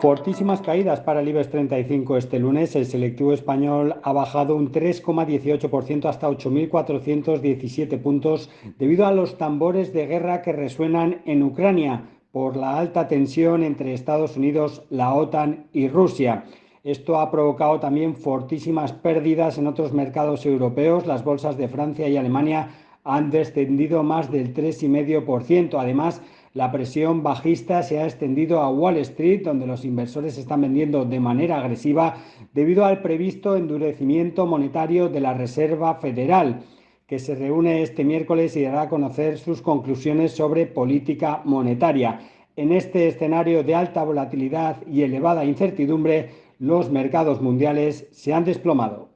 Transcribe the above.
Fortísimas caídas para el IBEX 35 este lunes. El selectivo español ha bajado un 3,18% hasta 8.417 puntos debido a los tambores de guerra que resuenan en Ucrania por la alta tensión entre Estados Unidos, la OTAN y Rusia. Esto ha provocado también fortísimas pérdidas en otros mercados europeos. Las bolsas de Francia y Alemania han descendido más del 3,5%. Además, la presión bajista se ha extendido a Wall Street, donde los inversores están vendiendo de manera agresiva debido al previsto endurecimiento monetario de la Reserva Federal, que se reúne este miércoles y dará a conocer sus conclusiones sobre política monetaria. En este escenario de alta volatilidad y elevada incertidumbre, los mercados mundiales se han desplomado.